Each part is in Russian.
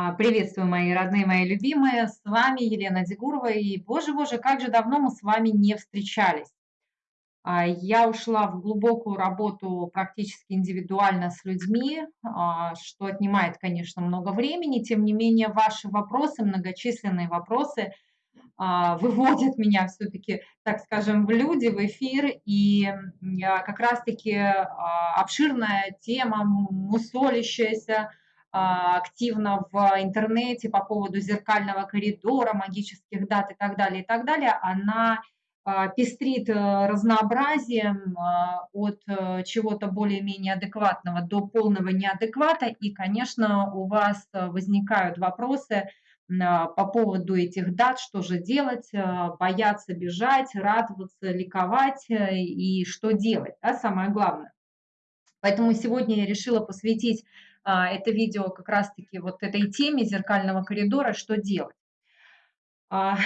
А, Приветствую, мои родные, мои любимые. С вами Елена Дегурова. И, боже-боже, как же давно мы с вами не встречались. А, Я ушла в глубокую работу практически индивидуально с людьми, а, что отнимает, конечно, много времени. Тем не менее, ваши вопросы, многочисленные вопросы, выводят меня все-таки, так скажем, в люди, в эфир. И как раз-таки обширная тема, мусолящаяся, активно в интернете по поводу зеркального коридора, магических дат и так далее, и так далее, она а, пестрит э, разнообразием а, от э, чего-то более-менее адекватного до полного неадеквата. И, конечно, у вас э, возникают вопросы по поводу этих дат, что же делать, бояться бежать, радоваться, ликовать и что делать, да, самое главное. Поэтому сегодня я решила посвятить а, это видео как раз-таки вот этой теме зеркального коридора, что делать. А,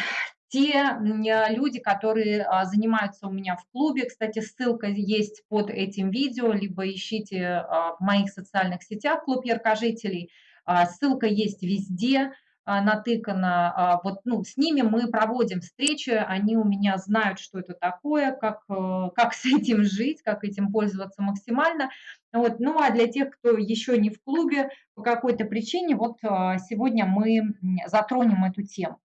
те люди, которые а, занимаются у меня в клубе, кстати, ссылка есть под этим видео, либо ищите в моих социальных сетях клуб яркожителей, ссылка есть везде, а, натыкано. А, вот ну, с ними мы проводим встречи, они у меня знают, что это такое, как, э, как с этим жить, как этим пользоваться максимально. Вот. Ну а для тех, кто еще не в клубе по какой-то причине, вот а, сегодня мы затронем эту тему.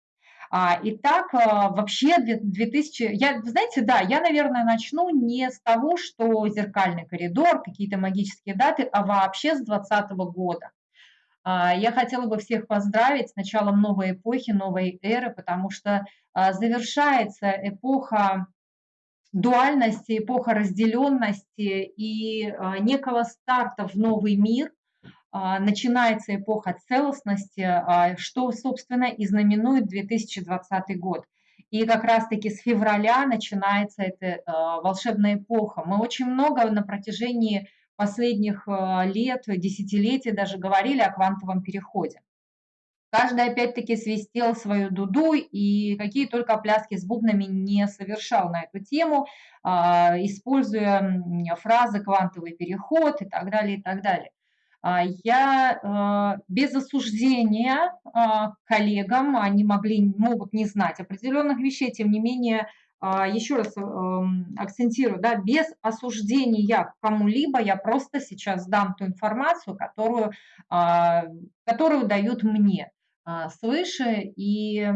Итак, вообще 2000, я, знаете, да, я, наверное, начну не с того, что зеркальный коридор, какие-то магические даты, а вообще с 2020 года. А, я хотела бы всех поздравить с началом новой эпохи, новой эры, потому что а, завершается эпоха дуальности, эпоха разделенности и а, некого старта в новый мир, начинается эпоха целостности, что, собственно, и знаменует 2020 год. И как раз-таки с февраля начинается эта волшебная эпоха. Мы очень много на протяжении последних э, лет, десятилетий даже говорили о квантовом переходе. Каждый опять-таки свистел свою дуду и какие только пляски с бубнами не совершал на эту тему, а, используя фразы «квантовый переход» и так далее, и так далее. А, я э, без осуждения а, коллегам, они могли, могут не знать определенных вещей, тем не менее еще раз эм, акцентирую, да, без осуждения кому-либо я просто сейчас дам ту информацию, которую, а, которую дают мне а, свыше. И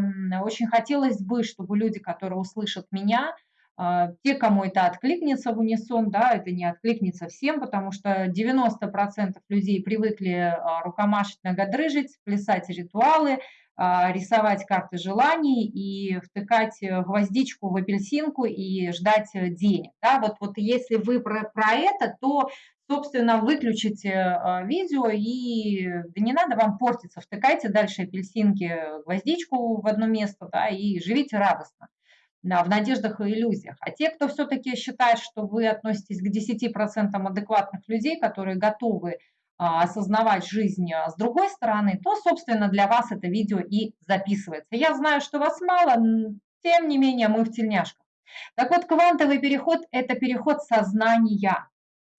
очень хотелось бы, чтобы люди, которые услышат меня, те, кому это откликнется в унисон, да, это не откликнется всем, потому что 90% людей привыкли рукомашить, ногодрыжить, плясать ритуалы, а, рисовать карты желаний и втыкать э, гвоздичку в апельсинку и ждать э, денег. Да, вот, вот если вы про, про это, то, собственно, выключите э, видео и да не надо вам портиться, втыкайте дальше апельсинки, гвоздичку в одно место да, и живите радостно. Да, в надеждах и иллюзиях. А те, кто все-таки считает, что вы относитесь к 10% адекватных людей, которые готовы а, осознавать жизнь а, с другой стороны, то, собственно, для вас это видео и записывается. Я знаю, что вас мало, тем не менее мы в тельняшках. Так вот, квантовый переход – это переход сознания,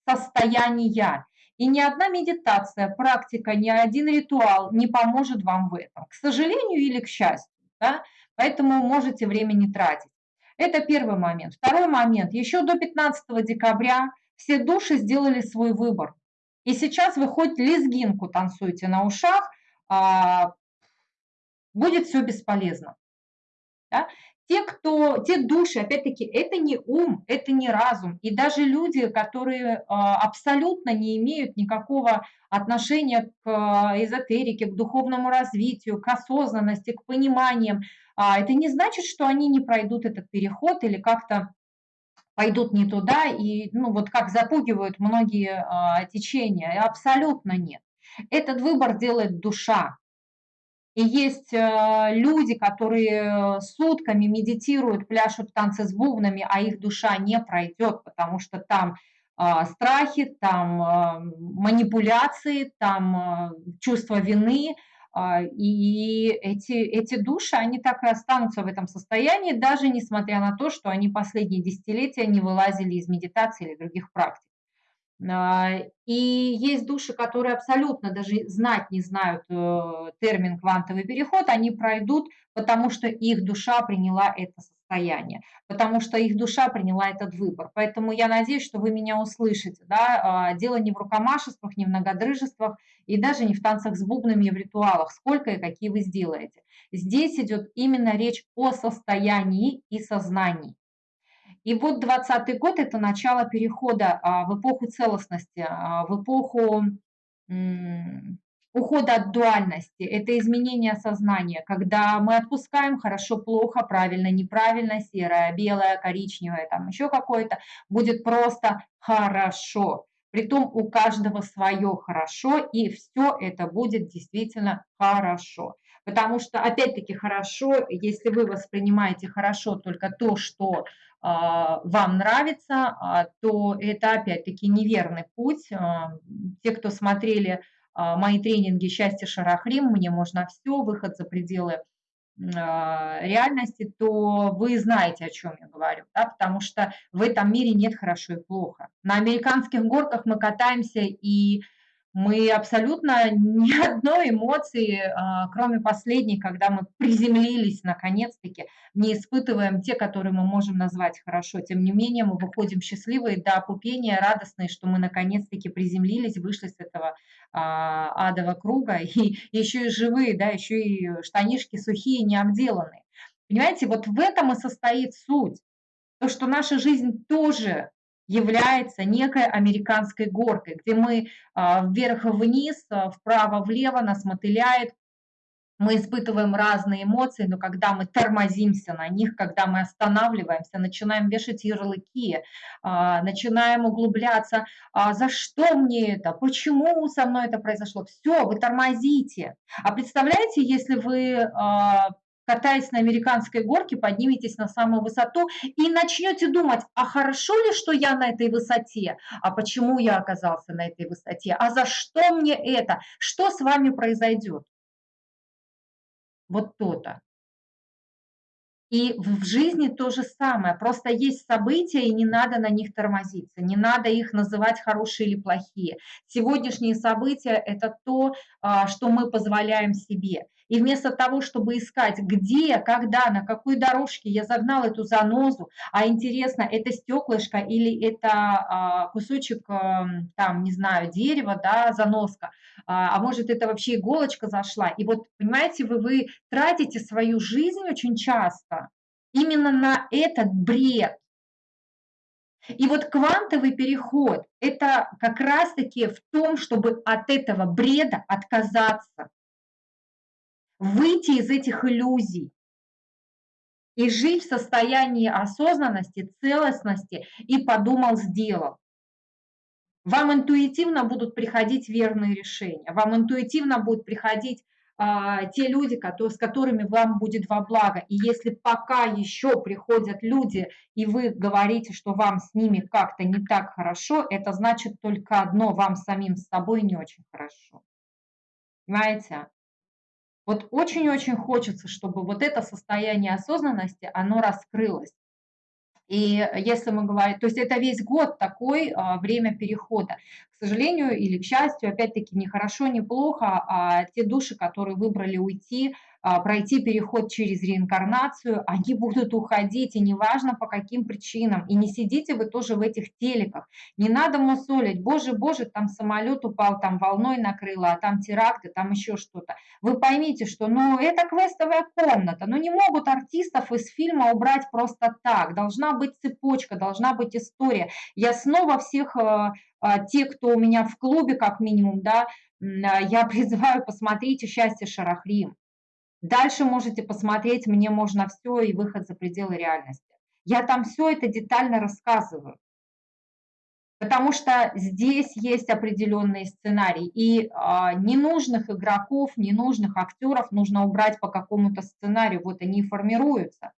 состояния. И ни одна медитация, практика, ни один ритуал не поможет вам в этом, к сожалению или к счастью. Да? Поэтому можете время не тратить. Это первый момент. Второй момент. Еще до 15 декабря все души сделали свой выбор. И сейчас вы хоть лезгинку танцуете на ушах, а, будет все бесполезно. Да? Те, кто, те души, опять-таки, это не ум, это не разум. И даже люди, которые а, абсолютно не имеют никакого отношения к а, эзотерике, к духовному развитию, к осознанности, к пониманиям, это не значит, что они не пройдут этот переход или как-то пойдут не туда, и ну, вот как запугивают многие а, течения, абсолютно нет. Этот выбор делает душа. И есть а, люди, которые сутками медитируют, пляшут танцы с бубнами, а их душа не пройдет, потому что там а, страхи, там а, манипуляции, там а, чувство вины – и эти, эти души, они так и останутся в этом состоянии, даже несмотря на то, что они последние десятилетия не вылазили из медитации или других практик. А, и есть души, которые абсолютно даже знать не знают э, термин квантовый переход, они пройдут, потому что их душа приняла это состояние, потому что их душа приняла этот выбор. Поэтому я надеюсь, что вы меня услышите. Да? А, дело не в рукомашествах, не в многодрыжествах и даже не в танцах с бубнами и в ритуалах, сколько и какие вы сделаете. Здесь идет именно речь о состоянии и сознании. И вот 20 год – это начало перехода а, в эпоху целостности, а, в эпоху ухода от дуальности, это изменение сознания, когда мы отпускаем хорошо, плохо, правильно, неправильно, серое, белое, коричневое, там еще какое-то, будет просто хорошо. Притом у каждого свое хорошо, и все это будет действительно хорошо. Потому что, опять-таки, хорошо, если вы воспринимаете хорошо только то, что а, вам нравится, а, то это опять-таки неверный путь. А, те, кто смотрели мои тренинги «Счастье Шарахрим», «Мне можно все», «Выход за пределы реальности, то вы знаете, о чем я говорю, да, потому что в этом мире нет хорошо и плохо. На американских горках мы катаемся и мы абсолютно ни одной эмоции, а, кроме последней, когда мы приземлились наконец-таки, не испытываем те, которые мы можем назвать хорошо. Тем не менее, мы выходим счастливые до опупения, радостные, что мы наконец-таки приземлились, вышли с этого а, адового круга, и еще и живые, да, еще и штанишки сухие, не обделанные. Понимаете, вот в этом и состоит суть. То, что наша жизнь тоже является некой американской горкой, где мы а, вверх-вниз, а, вправо-влево нас мотыляет, мы испытываем разные эмоции, но когда мы тормозимся на них, когда мы останавливаемся, начинаем вешать ярлыки, а, начинаем углубляться, за что мне это, почему со мной это произошло, все, вы тормозите. А представляете, если вы катаясь на американской горке, подниметесь на самую высоту и начнете думать, а хорошо ли, что я на этой высоте, а почему я оказался на этой высоте, а за что мне это, что с вами произойдет. Вот то-то. И в жизни то же самое. Просто есть события, и не надо на них тормозиться, не надо их называть хорошие или плохие. Сегодняшние события – это то, а, что мы позволяем себе. И вместо того, чтобы искать, где, когда, на какой дорожке я загнал эту занозу, а интересно, это стеклышко или это а, кусочек, эм, там, не знаю, дерева, да, заноска, а, а может это вообще иголочка зашла. И вот, понимаете, вы, вы тратите свою жизнь очень часто именно на этот бред. И вот квантовый переход – это как раз-таки в том, чтобы от этого бреда отказаться выйти из этих иллюзий и жить в состоянии осознанности, целостности и подумал, сделал. Вам интуитивно будут приходить верные решения, вам интуитивно будут приходить а, те люди, которые, с которыми вам будет во благо. И если пока еще приходят люди, и вы говорите, что вам с ними как-то не так хорошо, это значит только одно, вам самим с собой не очень хорошо. Понимаете? Вот очень-очень хочется, чтобы вот это состояние осознанности, оно раскрылось. И если мы говорим, то есть это весь год такой а, время перехода. К сожалению или к счастью, опять-таки, не хорошо, не плохо, а те души, которые выбрали уйти, пройти переход через реинкарнацию, они будут уходить, и неважно по каким причинам. И не сидите вы тоже в этих телеках. Не надо мусолить, боже, боже, там самолет упал, там волной накрыло, а там теракты, там еще что-то. Вы поймите, что ну, это квестовая комната, ну не могут артистов из фильма убрать просто так. Должна быть цепочка, должна быть история. Я снова всех э, э, те, кто у меня в клубе, как минимум, да, я призываю, посмотрите «Счастье Шарахрим». Дальше можете посмотреть «Мне можно все» и «Выход за пределы реальности». Я там все это детально рассказываю. Потому что здесь есть определенный сценарий. И а, ненужных игроков, ненужных актеров нужно убрать по какому-то сценарию. Вот они и формируются.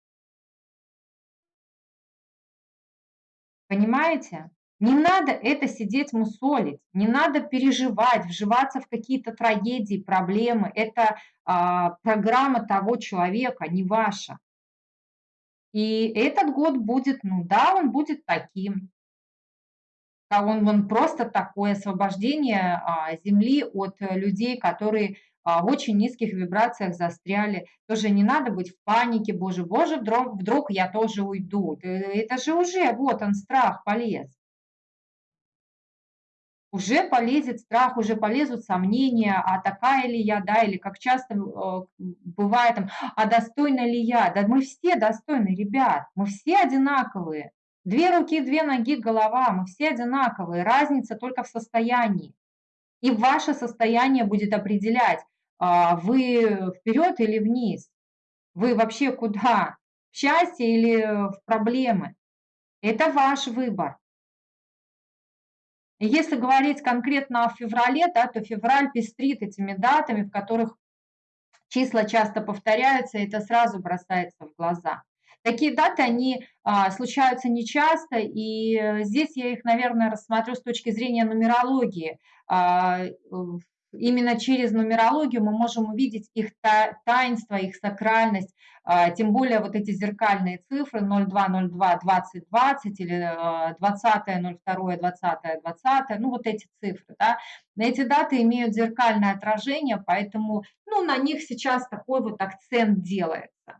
Понимаете? Не надо это сидеть мусолить, не надо переживать, вживаться в какие-то трагедии, проблемы. Это а, программа того человека, не ваша. И этот год будет, ну да, он будет таким. он, он просто такое освобождение а, Земли от людей, которые а, в очень низких вибрациях застряли. Тоже не надо быть в панике, боже, боже, вдруг, вдруг я тоже уйду. Это же уже, вот он, страх полез. Уже полезет страх, уже полезут сомнения, а такая ли я, да, или как часто э, бывает, там, а достойна ли я? Да мы все достойны, ребят, мы все одинаковые. Две руки, две ноги, голова, мы все одинаковые, разница только в состоянии. И ваше состояние будет определять, а, вы вперед или вниз, вы вообще куда, в счастье или в проблемы. Это ваш выбор. Если говорить конкретно о феврале, да, то февраль пестрит этими датами, в которых числа часто повторяются, и это сразу бросается в глаза. Такие даты, они а, случаются нечасто, и э, здесь я их, наверное, рассмотрю с точки зрения нумерологии. А, именно через нумерологию мы можем увидеть их таинство, их сакральность, а, тем более вот эти зеркальные цифры 0202 2020 или 20 02 20 20, ну вот эти цифры, да, эти даты имеют зеркальное отражение, поэтому ну, на них сейчас такой вот акцент делается.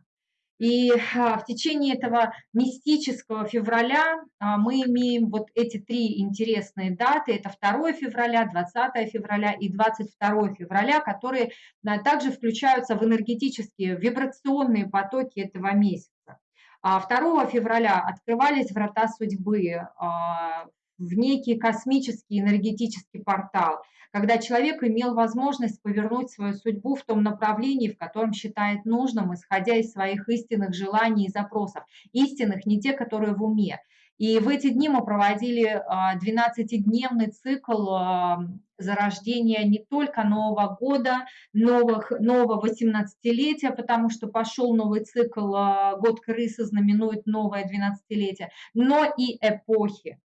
И а, в течение этого мистического февраля а, мы имеем вот эти три интересные даты. Это 2 февраля, 20 февраля и 22 февраля, которые также включаются в энергетические, вибрационные потоки этого месяца. 2 а февраля открывались врата судьбы в некий космический энергетический портал – когда человек имел возможность повернуть свою судьбу в том направлении, в котором считает нужным, исходя из своих истинных желаний и запросов. Истинных, не те, которые в уме. И в эти дни мы проводили 12-дневный а, цикл а, зарождения не только Нового года, новых, нового 18-летия, потому что пошел новый цикл, а, год крысы знаменует новое 12-летие, но и эпохи.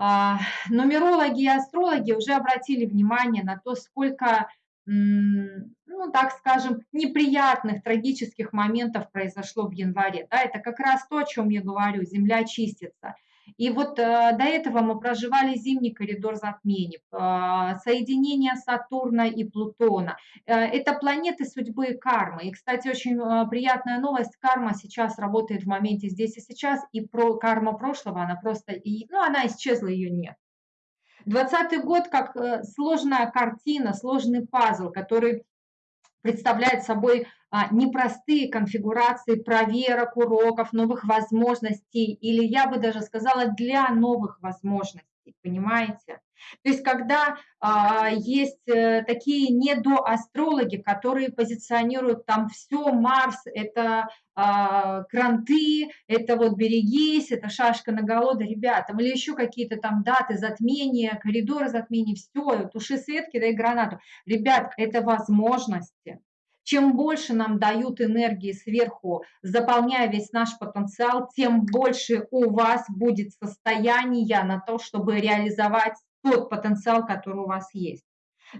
А, нумерологи и астрологи уже обратили внимание на то, сколько, ну, так скажем, неприятных, трагических моментов произошло в январе. Да, это как раз то, о чем я говорю, Земля чистится. И вот э, до этого мы проживали зимний коридор затмений, э, соединение Сатурна и Плутона. Э, это планеты судьбы и кармы. И, кстати, очень э, приятная новость, карма сейчас работает в моменте здесь и сейчас, и про карма прошлого, она просто, ну, она исчезла, ее нет. Двадцатый год как сложная картина, сложный пазл, который представляет собой а, непростые конфигурации проверок, уроков, новых возможностей, или я бы даже сказала, для новых возможностей, понимаете? То есть когда а, есть э, такие недоастрологи, которые позиционируют там все, Марс, это а, кранты, это вот берегись, это шашка на голода, ребята, или еще какие-то там даты затмения, коридоры затмений, все, туши светки, дай гранату. Ребят, это возможности. Чем больше нам дают энергии сверху, заполняя весь наш потенциал, тем больше у вас будет состояния на то, чтобы реализовать тот потенциал, который у вас есть.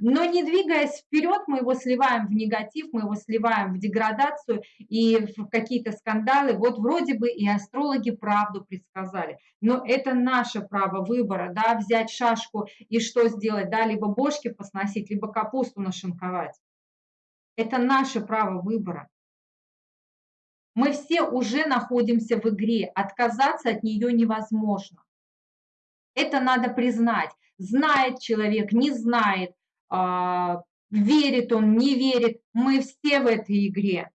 Но не двигаясь вперед, мы его сливаем в негатив, мы его сливаем в деградацию и в какие-то скандалы. Вот вроде бы и астрологи правду предсказали. Но это наше право выбора, да, взять шашку и что сделать, да, либо бошки посносить, либо капусту нашинковать. Это наше право выбора. Мы все уже находимся в игре, отказаться от нее невозможно. Это надо признать. Знает человек, не знает, а, верит он, не верит. Мы все в этой игре.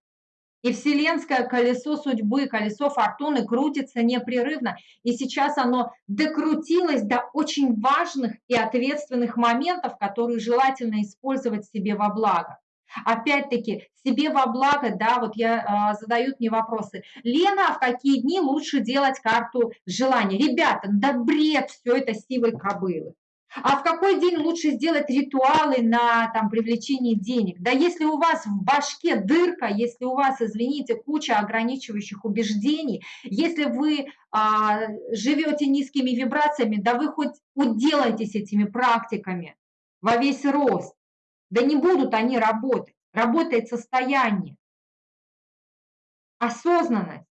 И вселенское колесо судьбы, колесо фортуны крутится непрерывно. И сейчас оно докрутилось до очень важных и ответственных моментов, которые желательно использовать себе во благо. Опять-таки, себе во благо, да, вот я э, задают мне вопросы. Лена, а в какие дни лучше делать карту желаний? Ребята, да бред все это сивой кобылы. А в какой день лучше сделать ритуалы на там, привлечение денег? Да если у вас в башке дырка, если у вас, извините, куча ограничивающих убеждений, если вы а, живете низкими вибрациями, да вы хоть уделайтесь этими практиками во весь рост. Да не будут они работать. Работает состояние. Осознанность.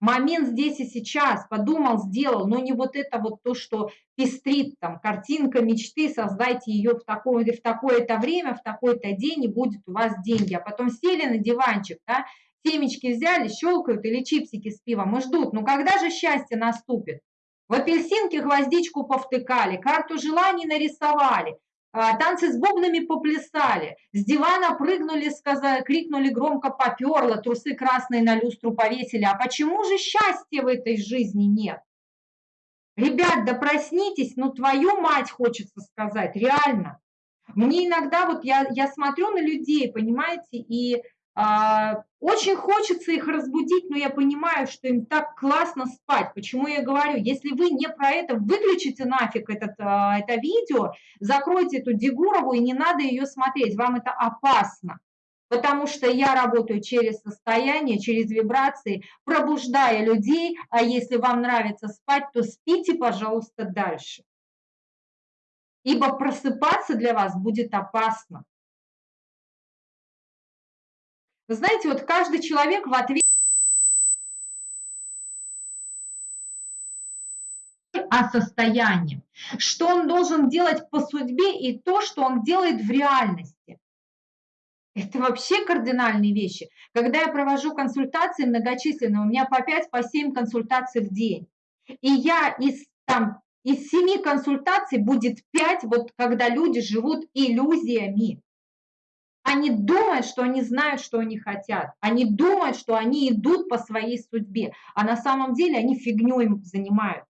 момент здесь и сейчас, подумал, сделал, но не вот это вот то, что пестрит там, картинка мечты, создайте ее в такое, в такое-то время, в такой-то день, и будет у вас деньги. А потом сели на диванчик, да, семечки взяли, щелкают или чипсики с пивом и ждут. Ну когда же счастье наступит? В апельсинке гвоздичку повтыкали, карту желаний нарисовали, танцы с бубнами поплясали, с дивана прыгнули, сказали, крикнули громко поперло, трусы красные на люстру повесили. А почему же счастья в этой жизни нет? Ребят, да проснитесь, ну твою мать хочется сказать, реально. Мне иногда вот я, я смотрю на людей, понимаете, и а, очень хочется их разбудить, но я понимаю, что им так классно спать. Почему я говорю, если вы не про это, выключите нафиг этот, а, это видео, закройте эту Дегурову и не надо ее смотреть, вам это опасно. Потому что я работаю через состояние, через вибрации, пробуждая людей, а если вам нравится спать, то спите, пожалуйста, дальше. Ибо просыпаться для вас будет опасно. Вы знаете, вот каждый человек в ответ о состоянии, что он должен делать по судьбе и то, что он делает в реальности. Это вообще кардинальные вещи. Когда я провожу консультации многочисленные, у меня по 5, по 7 консультаций в день. И я из, там, из 7 консультаций будет 5, вот когда люди живут иллюзиями. Они думают, что они знают, что они хотят. Они думают, что они идут по своей судьбе, а на самом деле они фигней занимаются.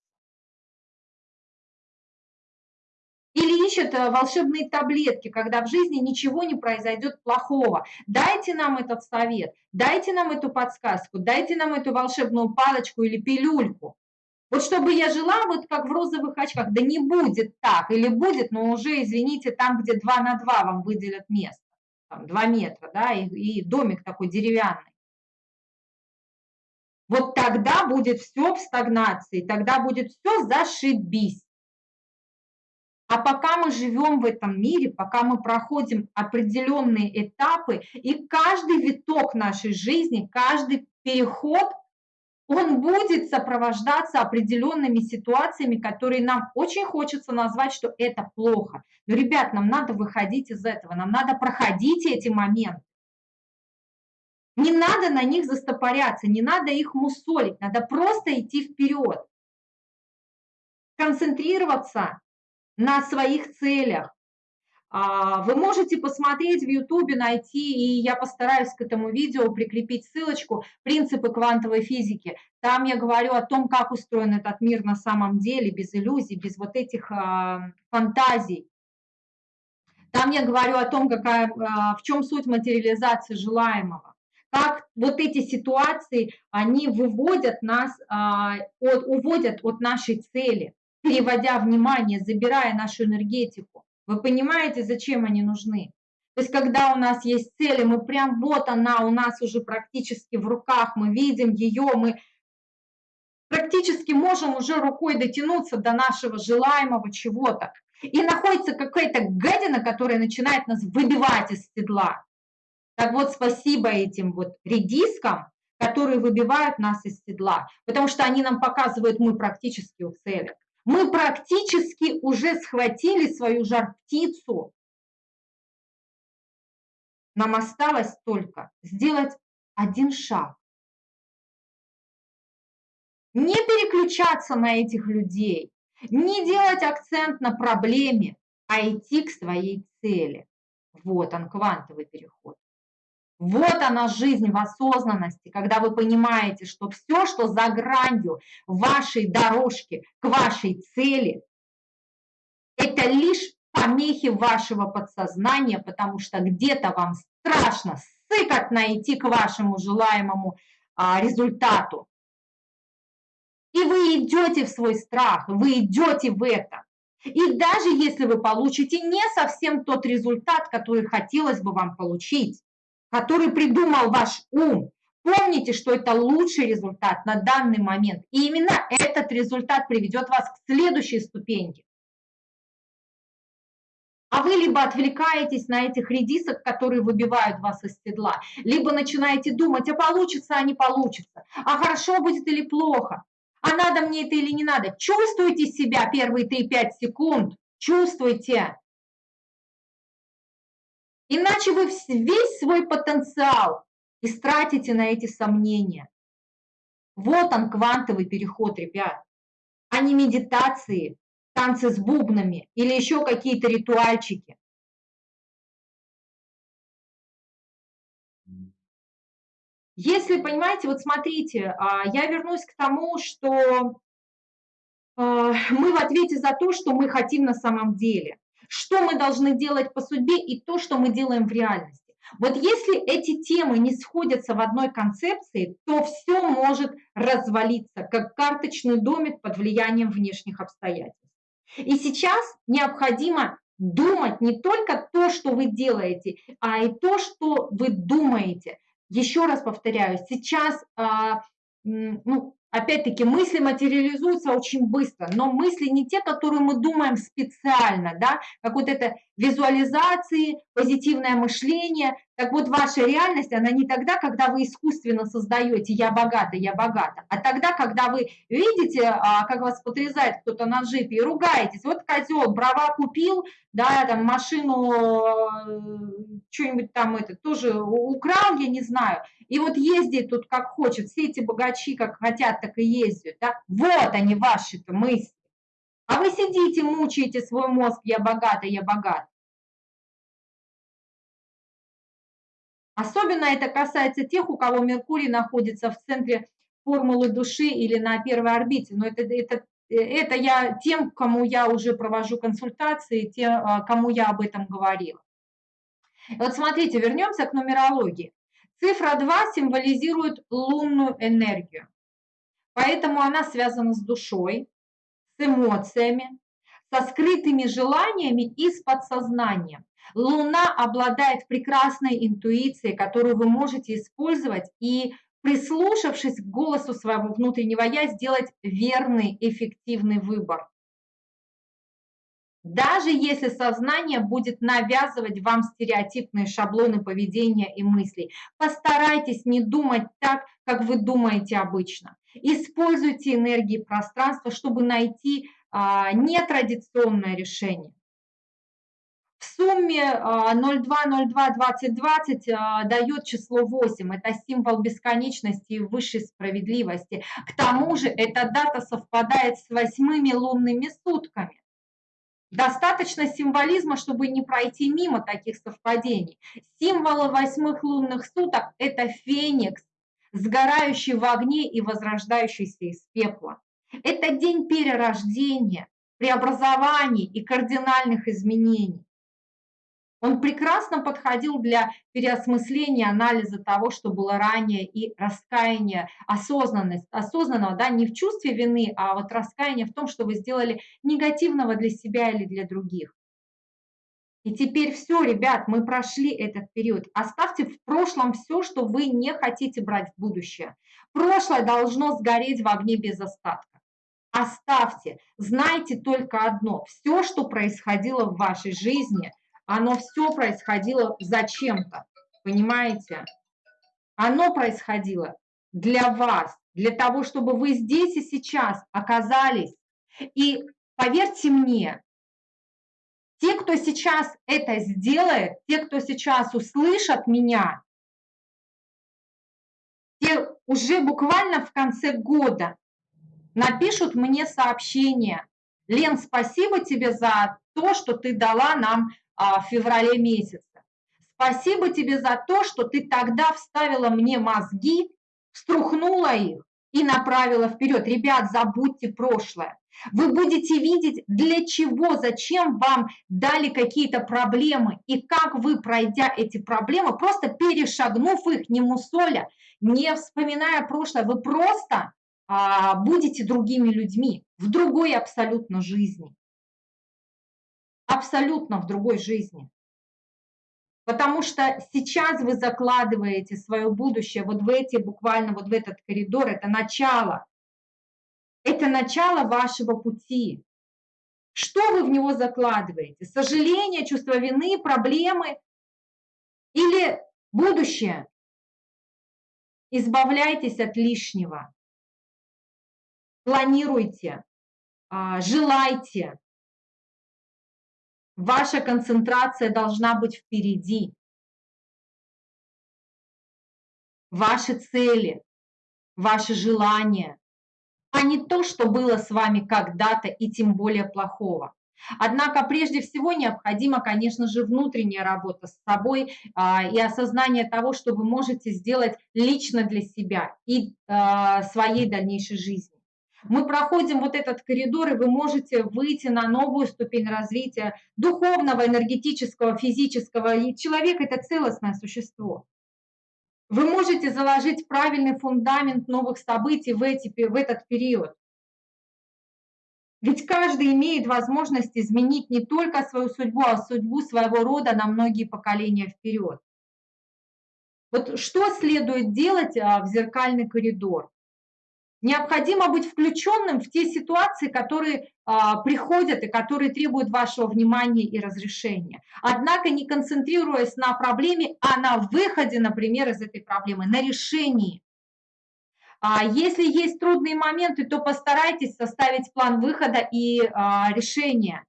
Или ищут э, волшебные таблетки, когда в жизни ничего не произойдет плохого. Дайте нам этот совет, дайте нам эту подсказку, дайте нам эту волшебную палочку или пилюльку. Вот чтобы я жила вот как в розовых очках, да не будет так, или будет, но уже, извините, там, где 2 на 2 вам выделят место там, 2 метра, да, и, и домик такой деревянный. Вот тогда будет все в стагнации, тогда будет все зашибись. А пока мы живем в этом мире, пока мы проходим определенные этапы, и каждый виток нашей жизни, каждый переход – он будет сопровождаться определенными ситуациями, которые нам очень хочется назвать, что это плохо. Но, ребят, нам надо выходить из этого, нам надо проходить эти моменты. Не надо на них застопоряться, не надо их мусолить, надо просто идти вперед. Концентрироваться на своих целях, вы можете посмотреть в Ютубе, найти, и я постараюсь к этому видео прикрепить ссылочку «Принципы квантовой физики». Там я говорю о том, как устроен этот мир на самом деле, без иллюзий, без вот этих а, фантазий. Там я говорю о том, какая, а, в чем суть материализации желаемого. Как вот эти ситуации, они выводят нас, от, уводят от нашей цели, переводя внимание, забирая нашу энергетику. Вы понимаете, зачем они нужны? То есть, когда у нас есть цели, мы прям вот она у нас уже практически в руках, мы видим ее, мы практически можем уже рукой дотянуться до нашего желаемого чего-то. И находится какая-то гадина, которая начинает нас выбивать из седла. Так вот, спасибо этим вот редискам, которые выбивают нас из седла, потому что они нам показывают, мы практически у цели. Мы практически уже схватили свою жар-птицу. Нам осталось только сделать один шаг. Не переключаться на этих людей, не делать акцент на проблеме, а идти к своей цели. Вот он, квантовый переход. Вот она жизнь в осознанности, когда вы понимаете, что все, что за гранью вашей дорожки к вашей цели, это лишь помехи вашего подсознания, потому что где-то вам страшно сыкать найти к вашему желаемому а, результату. И вы идете в свой страх, вы идете в это. И даже если вы получите не совсем тот результат, который хотелось бы вам получить, который придумал ваш ум, помните, что это лучший результат на данный момент. И именно этот результат приведет вас к следующей ступеньке. А вы либо отвлекаетесь на этих редисок, которые выбивают вас из седла, либо начинаете думать, а получится, а не получится, а хорошо будет или плохо, а надо мне это или не надо. Чувствуйте себя первые 3-5 секунд, чувствуйте. Иначе вы весь свой потенциал истратите на эти сомнения. Вот он, квантовый переход, ребят, а не медитации, танцы с бубнами или еще какие-то ритуальчики. Если, понимаете, вот смотрите, а, я вернусь к тому, что а, мы в ответе за то, что мы хотим на самом деле, что мы должны делать по судьбе и то, что мы делаем в реальности. Вот если эти темы не сходятся в одной концепции, то все может развалиться, как карточный домик под влиянием внешних обстоятельств. И сейчас необходимо думать не только то, что вы делаете, а и то, что вы думаете. Еще раз повторяю, сейчас а, ну, Опять-таки, мысли материализуются очень быстро, но мысли не те, которые мы думаем специально, да, как вот это визуализации, позитивное мышление. Так вот, ваша реальность, она не тогда, когда вы искусственно создаете «я богата, я богата», а тогда, когда вы видите, а, как вас потрясает кто-то на джипе и ругаетесь. Вот козел, брава купил, да, там машину, э, что-нибудь там это тоже украл, я не знаю, и вот ездит тут как хочет, все эти богачи как хотят, так и ездят, да, вот они ваши-то мысли. А вы сидите, мучаете свой мозг, я богата, я богат. Особенно это касается тех, у кого Меркурий находится в центре формулы души или на первой орбите. Но это, это, это я тем, кому я уже провожу консультации, тем, а, кому я об этом говорила. Вот смотрите, вернемся к нумерологии. Цифра 2 символизирует лунную энергию, поэтому она связана с душой, эмоциями, со скрытыми желаниями и с подсознанием. Луна обладает прекрасной интуицией, которую вы можете использовать и, прислушавшись к голосу своего внутреннего «я», сделать верный, эффективный выбор. Даже если сознание будет навязывать вам стереотипные шаблоны поведения и мыслей, постарайтесь не думать так, как вы думаете обычно. Используйте энергии пространства, чтобы найти а, нетрадиционное решение. В сумме 02022020 а, а, дает число 8. Это символ бесконечности и высшей справедливости. К тому же эта дата совпадает с восьмыми лунными сутками. Достаточно символизма, чтобы не пройти мимо таких совпадений. Символы восьмых лунных суток – это феникс, сгорающий в огне и возрождающийся из пепла. Это день перерождения, преобразований и кардинальных изменений. Он прекрасно подходил для переосмысления, анализа того, что было ранее, и раскаяния, осознанность, осознанного, да, не в чувстве вины, а вот раскаяние в том, что вы сделали негативного для себя или для других. И теперь все, ребят, мы прошли этот период. Оставьте в прошлом все, что вы не хотите брать в будущее. Прошлое должно сгореть в огне без остатка. Оставьте. Знайте только одно. Все, что происходило в вашей жизни – оно все происходило зачем-то, понимаете? Оно происходило для вас, для того, чтобы вы здесь и сейчас оказались. И поверьте мне, те, кто сейчас это сделает, те, кто сейчас услышат меня, те уже буквально в конце года напишут мне сообщение. Лен, спасибо тебе за то, что ты дала нам а, в феврале месяце. Спасибо тебе за то, что ты тогда вставила мне мозги, струхнула их и направила вперед. Ребят, забудьте прошлое. Вы будете видеть, для чего, зачем вам дали какие-то проблемы и как вы, пройдя эти проблемы, просто перешагнув их, не мусоля, не вспоминая прошлое, вы просто а, будете другими людьми в другой абсолютно жизни абсолютно в другой жизни. Потому что сейчас вы закладываете свое будущее вот в эти, буквально вот в этот коридор, это начало. Это начало вашего пути. Что вы в него закладываете? Сожаление, чувство вины, проблемы или будущее? Избавляйтесь от лишнего. Планируйте, а, желайте. Ваша концентрация должна быть впереди. Ваши цели, ваши желания, а не то, что было с вами когда-то и тем более плохого. Однако прежде всего необходима, конечно же, внутренняя работа с собой а, и осознание того, что вы можете сделать лично для себя и а, своей дальнейшей жизни. Мы проходим вот этот коридор, и вы можете выйти на новую ступень развития духовного, энергетического, физического. И человек – это целостное существо. Вы можете заложить правильный фундамент новых событий в, эти, в этот период. Ведь каждый имеет возможность изменить не только свою судьбу, а судьбу своего рода на многие поколения вперед. Вот что следует делать а, в зеркальный коридор? Необходимо быть включенным в те ситуации, которые а, приходят и которые требуют вашего внимания и разрешения. Однако не концентрируясь на проблеме, а на выходе, например, из этой проблемы, на решении. А если есть трудные моменты, то постарайтесь составить план выхода и а, решения.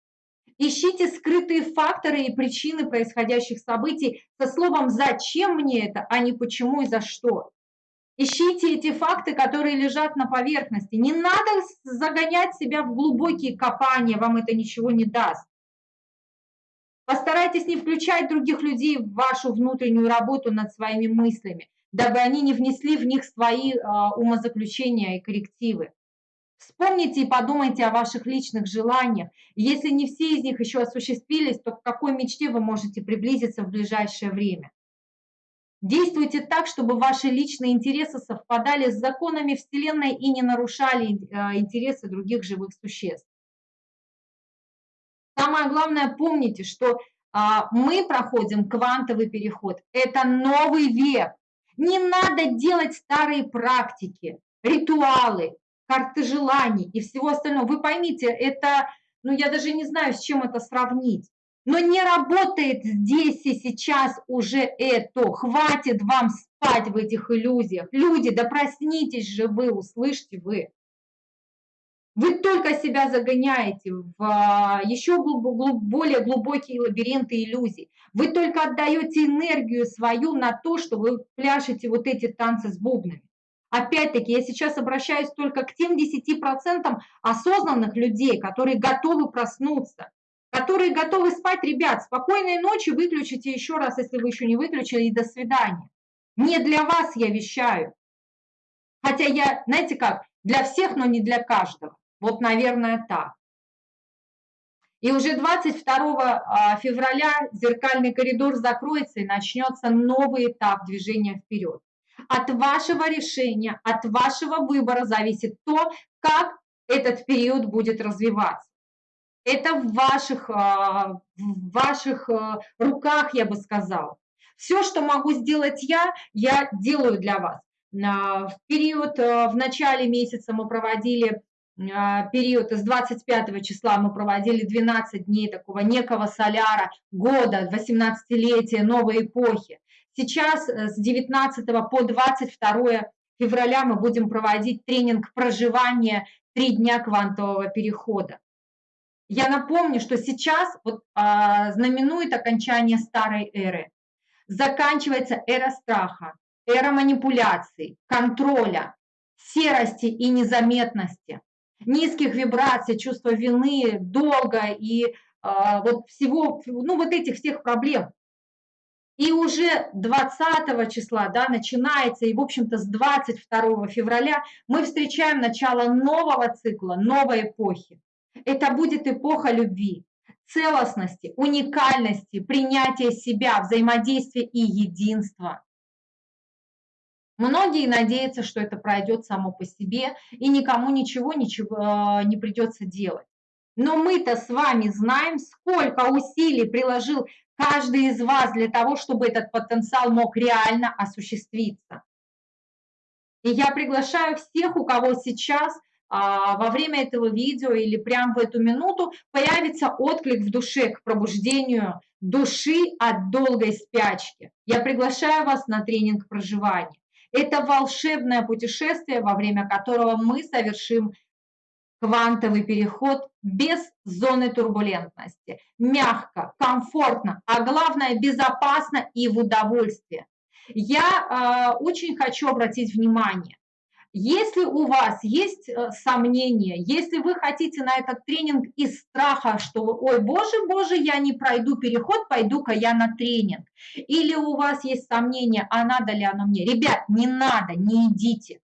Ищите скрытые факторы и причины происходящих событий со словом «зачем мне это», а не «почему и за что». Ищите эти факты, которые лежат на поверхности. Не надо загонять себя в глубокие копания, вам это ничего не даст. Постарайтесь не включать других людей в вашу внутреннюю работу над своими мыслями, дабы они не внесли в них свои э, умозаключения и коррективы. Вспомните и подумайте о ваших личных желаниях. Если не все из них еще осуществились, то к какой мечте вы можете приблизиться в ближайшее время? Действуйте так, чтобы ваши личные интересы совпадали с законами Вселенной и не нарушали э, интересы других живых существ. Самое главное, помните, что а, мы проходим квантовый переход. Это новый век. Не надо делать старые практики, ритуалы, карты желаний и всего остального. Вы поймите, это, ну я даже не знаю, с чем это сравнить. Но не работает здесь и сейчас уже это. Хватит вам спать в этих иллюзиях. Люди, да проснитесь же вы, услышьте вы. Вы только себя загоняете в а, еще более глубокие лабиринты иллюзий. Вы только отдаете энергию свою на то, что вы пляшете вот эти танцы с бубнами. Опять-таки, я сейчас обращаюсь только к тем 10% осознанных людей, которые готовы проснуться, которые готовы спать, ребят, спокойной ночи, выключите еще раз, если вы еще не выключили, и до свидания. Не для вас я вещаю. Хотя я, знаете как, для всех, но не для каждого. Вот, наверное, так. И уже 22 а, февраля зеркальный коридор закроется и начнется новый этап движения вперед. От вашего решения, от вашего выбора зависит то, как этот период будет развиваться. Это в ваших, а, в ваших а, руках, я бы сказала. Все, что могу сделать я, я делаю для вас. В период, а, в начале месяца мы проводили период с 25 числа мы проводили 12 дней такого некого соляра года, 18-летия, новой эпохи. Сейчас э, с 19 по 22 февраля мы будем проводить тренинг проживания «Три дня квантового перехода». Я напомню, что сейчас вот, а, знаменует окончание старой эры. Заканчивается эра страха, эра манипуляций, контроля, серости и незаметности, низких вибраций, чувства вины, долга и а, вот всего, ну вот этих всех проблем. И уже 20 числа да, начинается, и в общем-то с 22 февраля мы встречаем начало нового цикла, новой эпохи. Это будет эпоха любви, целостности, уникальности, принятия себя, взаимодействия и единства. Многие надеются, что это пройдет само по себе и никому ничего, ничего э, не придется делать. Но мы-то с вами знаем, сколько усилий приложил каждый из вас для того, чтобы этот потенциал мог реально осуществиться. И я приглашаю всех, у кого сейчас во время этого видео или прямо в эту минуту появится отклик в душе к пробуждению души от долгой спячки. Я приглашаю вас на тренинг проживания. Это волшебное путешествие, во время которого мы совершим квантовый переход без зоны турбулентности. Мягко, комфортно, а главное безопасно и в удовольствие. Я э, очень хочу обратить внимание, если у вас есть э, сомнения, если вы хотите на этот тренинг из страха, что ой, боже, боже, я не пройду переход, пойду-ка я на тренинг. Или у вас есть сомнения, а надо ли оно мне? Ребят, не надо, не идите.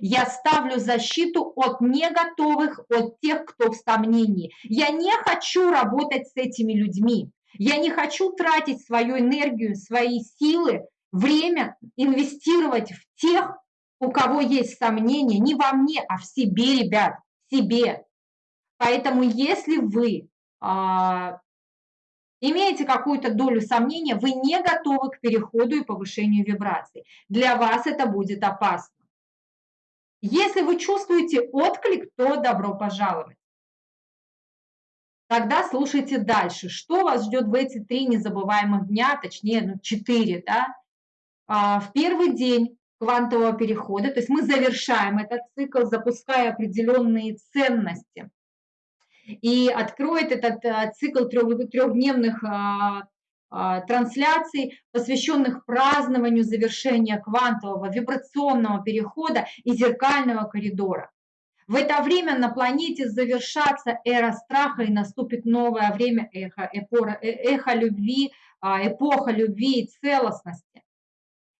Я ставлю защиту от неготовых, от тех, кто в сомнении. Я не хочу работать с этими людьми. Я не хочу тратить свою энергию, свои силы, время, инвестировать в тех, у кого есть сомнения, не во мне, а в себе, ребят, в себе. Поэтому если вы а, имеете какую-то долю сомнения, вы не готовы к переходу и повышению вибраций. Для вас это будет опасно. Если вы чувствуете отклик, то добро пожаловать. Тогда слушайте дальше. Что вас ждет в эти три незабываемых дня, точнее, ну, четыре, да? А, в первый день квантового перехода, то есть мы завершаем этот цикл, запуская определенные ценности. И откроет этот э, цикл трех, трехдневных а, а, трансляций, посвященных празднованию завершения квантового вибрационного перехода и зеркального коридора. В это время на планете завершатся эра страха и наступит новое время эхо, эпора, э, эхо любви, эпоха любви и целостности.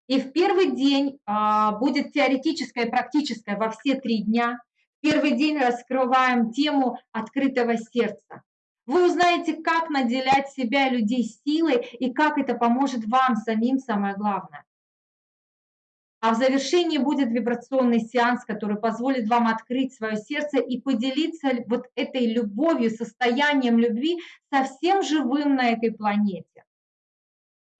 И в первый день а, будет теоретическое и практическое во все три дня. В первый день раскрываем тему открытого сердца. Вы узнаете, как наделять себя и людей силой и как это поможет вам самим, самое главное. А в завершении будет вибрационный сеанс, который позволит вам открыть свое сердце и поделиться вот этой любовью, состоянием любви со всем живым на этой планете.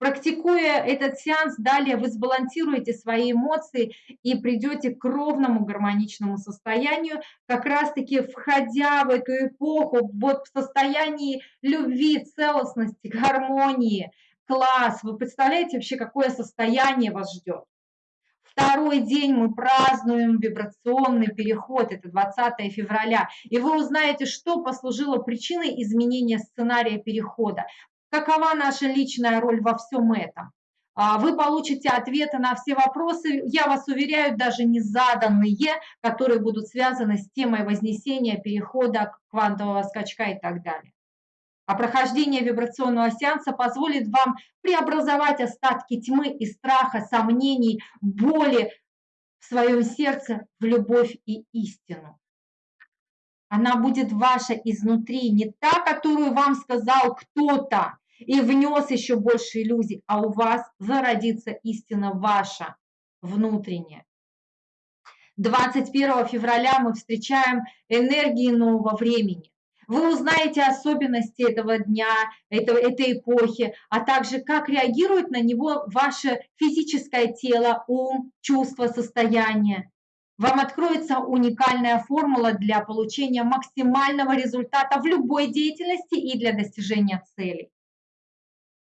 Практикуя этот сеанс, далее вы сбалансируете свои эмоции и придете к ровному гармоничному состоянию, как раз-таки входя в эту эпоху вот в состоянии любви, целостности, гармонии. Класс! Вы представляете вообще, какое состояние вас ждет? Второй день мы празднуем вибрационный переход, это 20 февраля, и вы узнаете, что послужило причиной изменения сценария перехода какова наша личная роль во всем этом. А, вы получите ответы на все вопросы, я вас уверяю, даже не заданные, которые будут связаны с темой вознесения, перехода, квантового скачка и так далее. А прохождение вибрационного сеанса позволит вам преобразовать остатки тьмы и страха, сомнений, боли в своем сердце в любовь и истину. Она будет ваша изнутри, не та, которую вам сказал кто-то и внес еще больше иллюзий, а у вас зародится истина ваша внутренняя. 21 февраля мы встречаем энергии нового времени. Вы узнаете особенности этого дня, этого, этой эпохи, а также как реагирует на него ваше физическое тело, ум, чувство, состояние вам откроется уникальная формула для получения максимального результата в любой деятельности и для достижения целей.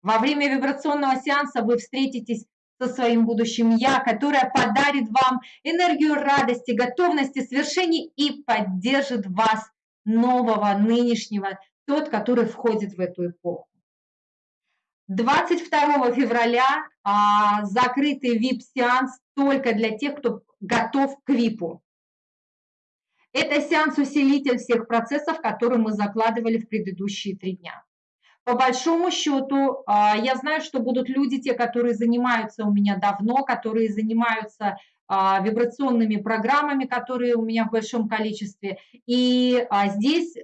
Во время вибрационного сеанса вы встретитесь со своим будущим «Я», которое подарит вам энергию радости, готовности свершений и поддержит вас нового, нынешнего, тот, который входит в эту эпоху. 22 февраля а, закрытый VIP-сеанс только для тех, кто готов к ВИПу. Это сеанс-усилитель всех процессов, которые мы закладывали в предыдущие три дня. По большому счету, а, я знаю, что будут люди, те, которые занимаются у меня давно, которые занимаются а, вибрационными программами, которые у меня в большом количестве. И а, здесь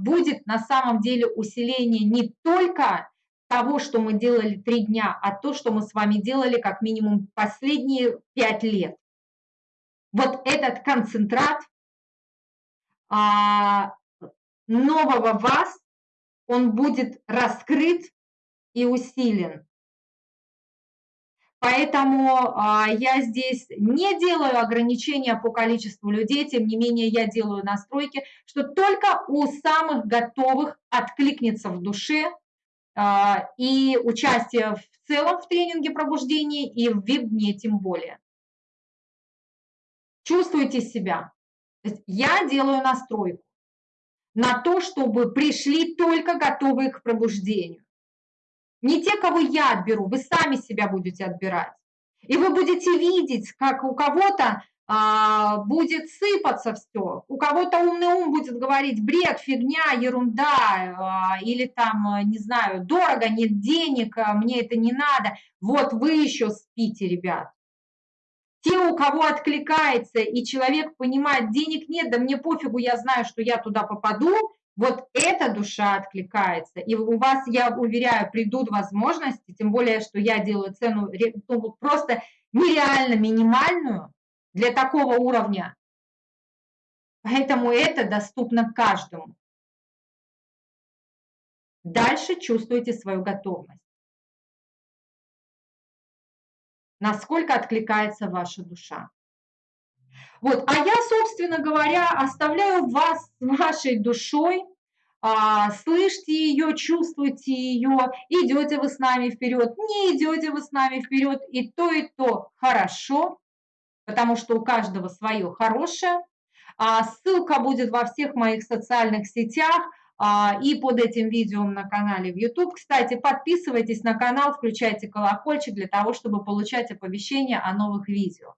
будет на самом деле усиление не только того, что мы делали три дня, а то, что мы с вами делали как минимум последние пять лет вот этот концентрат а, нового вас, он будет раскрыт и усилен. Поэтому а, я здесь не делаю ограничения по количеству людей, тем не менее я делаю настройки, что только у самых готовых откликнется в душе а, и участие в целом в тренинге пробуждения и в веб-дне тем более. Чувствуйте себя. Я делаю настройку на то, чтобы пришли только готовые к пробуждению. Не те, кого я отберу, вы сами себя будете отбирать. И вы будете видеть, как у кого-то а, будет сыпаться все, у кого-то умный ум будет говорить бред, фигня, ерунда, а, или там, не знаю, дорого, нет денег, а, мне это не надо. Вот вы еще спите, ребят. Те, у кого откликается, и человек понимает, денег нет, да мне пофигу, я знаю, что я туда попаду, вот эта душа откликается, и у вас, я уверяю, придут возможности, тем более, что я делаю цену ну, просто нереально минимальную для такого уровня. Поэтому это доступно каждому. Дальше чувствуйте свою готовность. Насколько откликается ваша душа. Вот, а я, собственно говоря, оставляю вас с вашей душой, а, слышите ее, чувствуйте ее, идете вы с нами вперед, не идете вы с нами вперед, и то, и то хорошо, потому что у каждого свое хорошее. А, ссылка будет во всех моих социальных сетях и под этим видео на канале в YouTube. Кстати, подписывайтесь на канал, включайте колокольчик для того, чтобы получать оповещения о новых видео.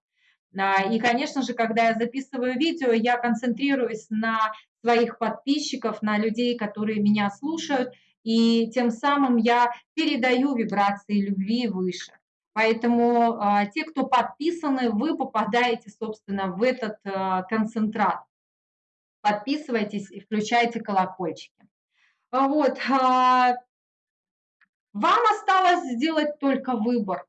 А, и, конечно же, когда я записываю видео, я концентрируюсь на своих подписчиков, на людей, которые меня слушают, и тем самым я передаю вибрации любви выше. Поэтому а, те, кто подписаны, вы попадаете, собственно, в этот а, концентрат. Подписывайтесь и включайте колокольчики. Вот. А, вам осталось сделать только выбор.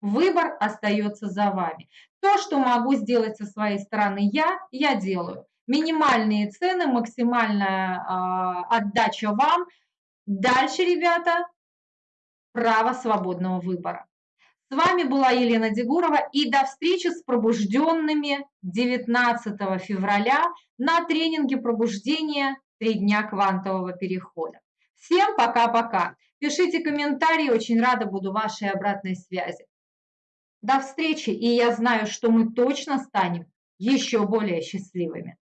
Выбор остается за вами. То, что могу сделать со своей стороны я, я делаю. Минимальные цены, максимальная э, отдача вам. Дальше, ребята, право свободного выбора. С вами была Елена Дегурова и до встречи с пробужденными 19 февраля на тренинге пробуждения «Три дня квантового перехода». Всем пока-пока. Пишите комментарии, очень рада буду вашей обратной связи. До встречи, и я знаю, что мы точно станем еще более счастливыми.